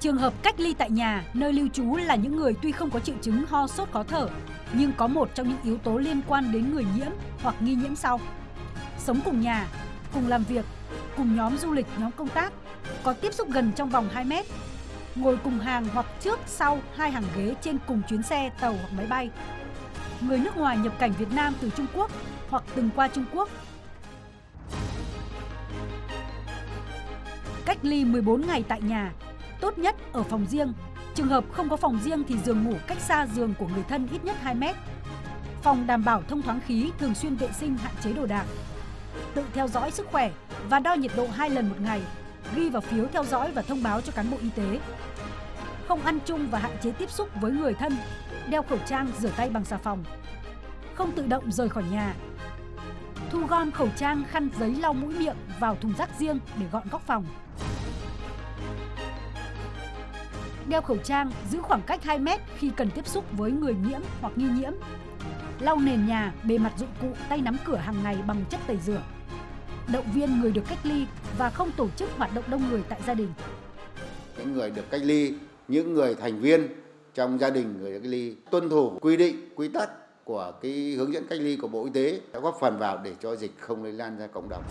Trường hợp cách ly tại nhà, nơi lưu trú là những người tuy không có triệu chứng ho sốt khó thở, nhưng có một trong những yếu tố liên quan đến người nhiễm hoặc nghi nhiễm sau. Sống cùng nhà, cùng làm việc, cùng nhóm du lịch, nhóm công tác, có tiếp xúc gần trong vòng 2 mét, ngồi cùng hàng hoặc trước sau hai hàng ghế trên cùng chuyến xe, tàu hoặc máy bay. Người nước ngoài nhập cảnh Việt Nam từ Trung Quốc hoặc từng qua Trung Quốc. Cách ly 14 ngày tại nhà, tốt nhất ở phòng riêng. Trường hợp không có phòng riêng thì giường ngủ cách xa giường của người thân ít nhất 2 mét. Phòng đảm bảo thông thoáng khí, thường xuyên vệ sinh hạn chế đồ đạc. Tự theo dõi sức khỏe và đo nhiệt độ 2 lần một ngày, ghi vào phiếu theo dõi và thông báo cho cán bộ y tế. Không ăn chung và hạn chế tiếp xúc với người thân, đeo khẩu trang, rửa tay bằng xà phòng. Không tự động rời khỏi nhà. Thu gom khẩu trang, khăn giấy lau mũi miệng vào thùng rác riêng để gọn góc phòng. Đeo khẩu trang, giữ khoảng cách 2 mét khi cần tiếp xúc với người nhiễm hoặc nghi nhiễm. Lau nền nhà, bề mặt dụng cụ, tay nắm cửa hàng ngày bằng chất tẩy rửa. Động viên người được cách ly và không tổ chức hoạt động đông người tại gia đình. Những người được cách ly, những người thành viên trong gia đình người được cách ly tuân thủ quy định, quy tắc của cái hướng dẫn cách ly của Bộ Y tế đã góp phần vào để cho dịch không lây lan ra cộng đồng.